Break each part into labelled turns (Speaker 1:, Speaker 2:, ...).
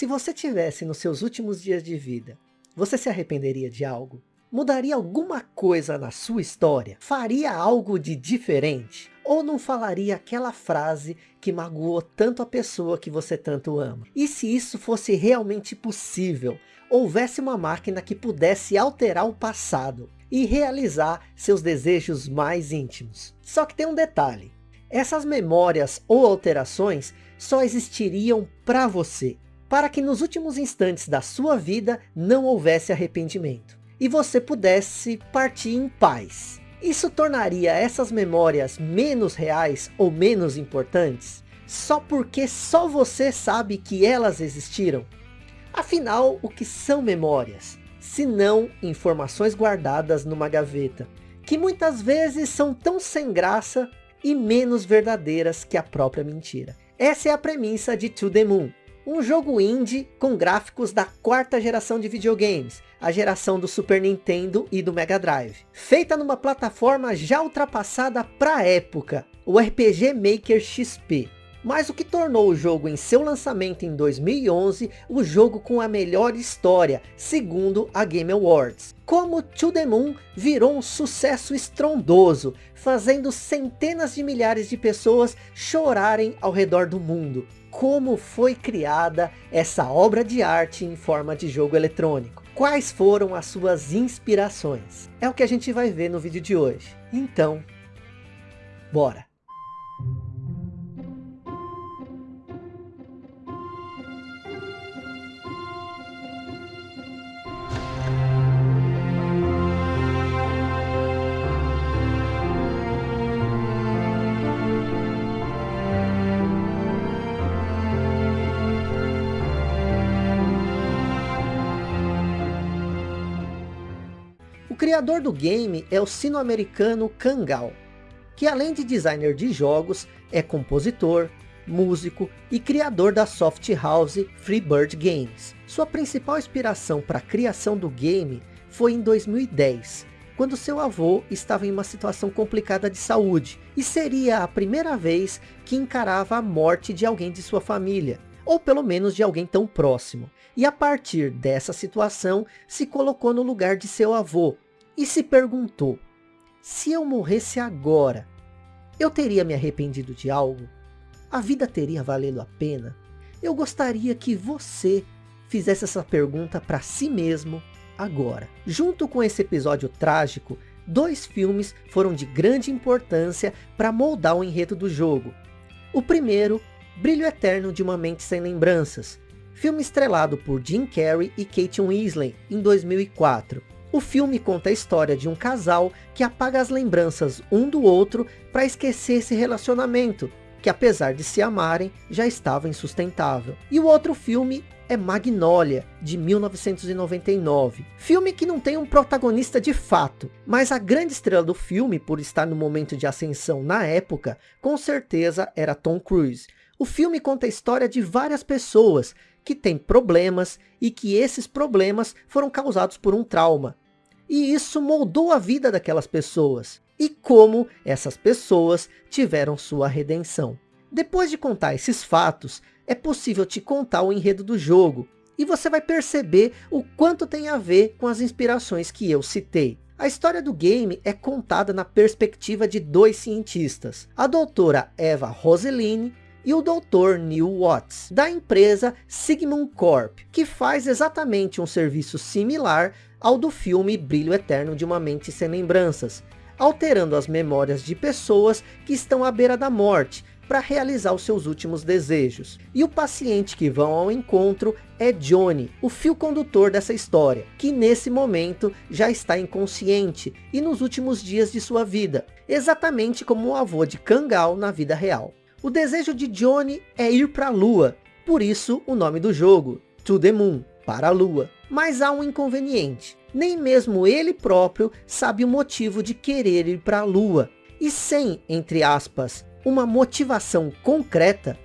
Speaker 1: Se você tivesse nos seus últimos dias de vida, você se arrependeria de algo? Mudaria alguma coisa na sua história? Faria algo de diferente? Ou não falaria aquela frase que magoou tanto a pessoa que você tanto ama? E se isso fosse realmente possível? Houvesse uma máquina que pudesse alterar o passado e realizar seus desejos mais íntimos. Só que tem um detalhe. Essas memórias ou alterações só existiriam para você. Para que nos últimos instantes da sua vida não houvesse arrependimento. E você pudesse partir em paz. Isso tornaria essas memórias menos reais ou menos importantes? Só porque só você sabe que elas existiram? Afinal, o que são memórias? Se não informações guardadas numa gaveta, que muitas vezes são tão sem graça e menos verdadeiras que a própria mentira. Essa é a premissa de To The Moon, um jogo indie com gráficos da quarta geração de videogames, a geração do Super Nintendo e do Mega Drive. Feita numa plataforma já ultrapassada para a época, o RPG Maker XP. Mas o que tornou o jogo em seu lançamento em 2011, o jogo com a melhor história, segundo a Game Awards. Como To The Moon virou um sucesso estrondoso, fazendo centenas de milhares de pessoas chorarem ao redor do mundo como foi criada essa obra de arte em forma de jogo eletrônico. Quais foram as suas inspirações? É o que a gente vai ver no vídeo de hoje. Então, bora! Criador do game é o sino-americano Kangal, que além de designer de jogos, é compositor, músico e criador da soft house Freebird Games. Sua principal inspiração para a criação do game foi em 2010, quando seu avô estava em uma situação complicada de saúde, e seria a primeira vez que encarava a morte de alguém de sua família, ou pelo menos de alguém tão próximo. E a partir dessa situação, se colocou no lugar de seu avô, e se perguntou, se eu morresse agora, eu teria me arrependido de algo? A vida teria valido a pena? Eu gostaria que você fizesse essa pergunta para si mesmo agora. Junto com esse episódio trágico, dois filmes foram de grande importância para moldar o enredo do jogo. O primeiro, Brilho Eterno de uma Mente Sem Lembranças, filme estrelado por Jim Carrey e Kate Winslet em 2004. O filme conta a história de um casal que apaga as lembranças um do outro para esquecer esse relacionamento, que apesar de se amarem, já estava insustentável. E o outro filme é Magnolia, de 1999. Filme que não tem um protagonista de fato, mas a grande estrela do filme, por estar no momento de ascensão na época, com certeza era Tom Cruise. O filme conta a história de várias pessoas que têm problemas e que esses problemas foram causados por um trauma. E isso moldou a vida daquelas pessoas. E como essas pessoas tiveram sua redenção. Depois de contar esses fatos, é possível te contar o enredo do jogo. E você vai perceber o quanto tem a ver com as inspirações que eu citei. A história do game é contada na perspectiva de dois cientistas. A doutora Eva Roseline e o Dr. Neil Watts, da empresa Sigmund Corp, que faz exatamente um serviço similar ao do filme Brilho Eterno de uma Mente Sem Lembranças, alterando as memórias de pessoas que estão à beira da morte, para realizar os seus últimos desejos. E o paciente que vão ao encontro é Johnny, o fio condutor dessa história, que nesse momento já está inconsciente e nos últimos dias de sua vida, exatamente como o avô de Kangal na vida real. O desejo de Johnny é ir para a lua, por isso o nome do jogo, To The Moon, para a lua. Mas há um inconveniente. Nem mesmo ele próprio sabe o motivo de querer ir para a Lua. E sem, entre aspas, uma motivação concreta,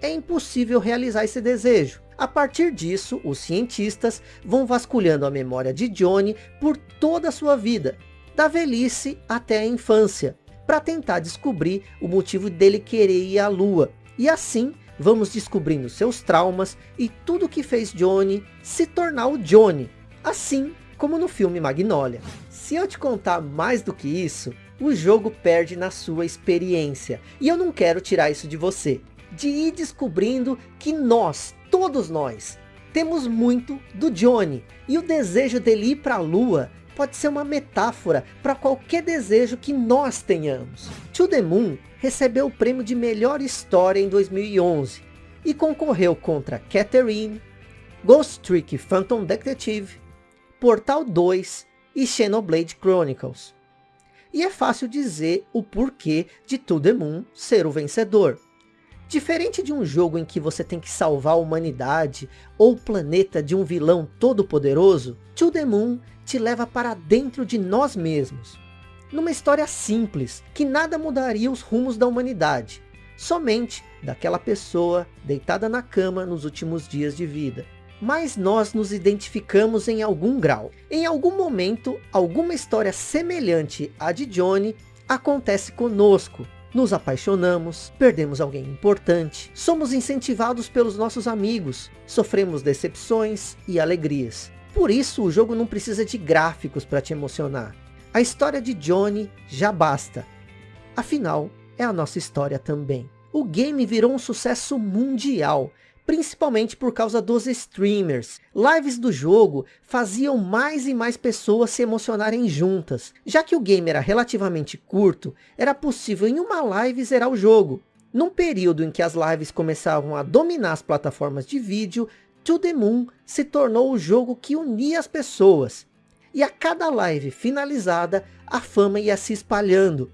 Speaker 1: é impossível realizar esse desejo. A partir disso, os cientistas vão vasculhando a memória de Johnny por toda a sua vida, da velhice até a infância, para tentar descobrir o motivo dele querer ir à Lua, e assim vamos descobrindo seus traumas e tudo que fez Johnny se tornar o Johnny, assim como no filme Magnolia. Se eu te contar mais do que isso, o jogo perde na sua experiência, e eu não quero tirar isso de você, de ir descobrindo que nós, todos nós, temos muito do Johnny, e o desejo dele ir para a lua pode ser uma metáfora para qualquer desejo que nós tenhamos. To the Moon recebeu o prêmio de melhor história em 2011 e concorreu contra Catherine, Ghost Trick Phantom Detective, Portal 2 e Xenoblade Chronicles. E é fácil dizer o porquê de To The Moon ser o vencedor. Diferente de um jogo em que você tem que salvar a humanidade ou o planeta de um vilão todo poderoso, To The Moon te leva para dentro de nós mesmos. Numa história simples, que nada mudaria os rumos da humanidade, somente daquela pessoa deitada na cama nos últimos dias de vida. Mas nós nos identificamos em algum grau. Em algum momento, alguma história semelhante à de Johnny acontece conosco. Nos apaixonamos, perdemos alguém importante, somos incentivados pelos nossos amigos, sofremos decepções e alegrias. Por isso o jogo não precisa de gráficos para te emocionar. A história de Johnny já basta. Afinal, é a nossa história também. O game virou um sucesso mundial, principalmente por causa dos streamers. Lives do jogo faziam mais e mais pessoas se emocionarem juntas. Já que o game era relativamente curto, era possível em uma live zerar o jogo. Num período em que as lives começavam a dominar as plataformas de vídeo, To The Moon se tornou o jogo que unia as pessoas. E a cada live finalizada, a fama ia se espalhando.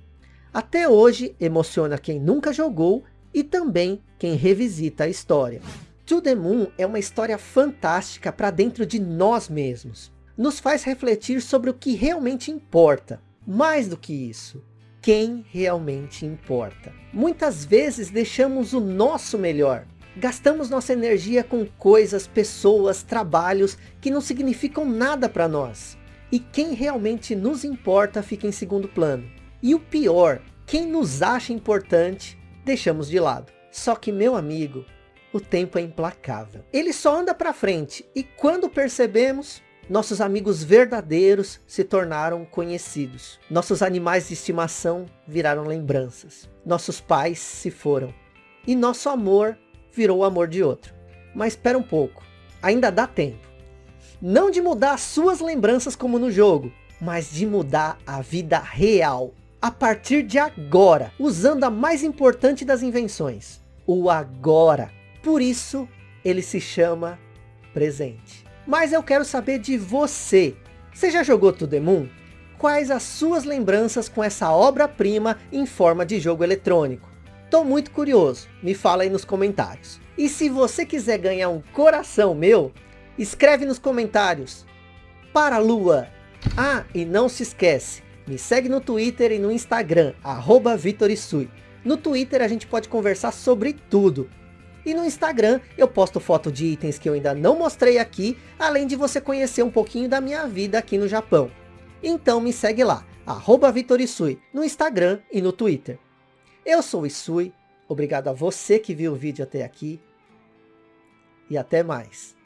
Speaker 1: Até hoje, emociona quem nunca jogou e também quem revisita a história. To The Moon é uma história fantástica para dentro de nós mesmos. Nos faz refletir sobre o que realmente importa. Mais do que isso, quem realmente importa. Muitas vezes deixamos o nosso melhor Gastamos nossa energia com coisas, pessoas, trabalhos que não significam nada para nós. E quem realmente nos importa fica em segundo plano. E o pior, quem nos acha importante, deixamos de lado. Só que meu amigo, o tempo é implacável. Ele só anda para frente e quando percebemos, nossos amigos verdadeiros se tornaram conhecidos. Nossos animais de estimação viraram lembranças. Nossos pais se foram. E nosso amor virou o amor de outro. Mas espera um pouco, ainda dá tempo. Não de mudar as suas lembranças como no jogo, mas de mudar a vida real. A partir de agora, usando a mais importante das invenções, o agora. Por isso, ele se chama presente. Mas eu quero saber de você. Você já jogou To The Moon? Quais as suas lembranças com essa obra-prima em forma de jogo eletrônico? Tô muito curioso, me fala aí nos comentários. E se você quiser ganhar um coração meu, escreve nos comentários. Para a lua. Ah, e não se esquece, me segue no Twitter e no Instagram, arroba. No Twitter a gente pode conversar sobre tudo. E no Instagram eu posto foto de itens que eu ainda não mostrei aqui, além de você conhecer um pouquinho da minha vida aqui no Japão. Então me segue lá, arroba Vitorisui, no Instagram e no Twitter. Eu sou o Isui, obrigado a você que viu o vídeo até aqui. E até mais.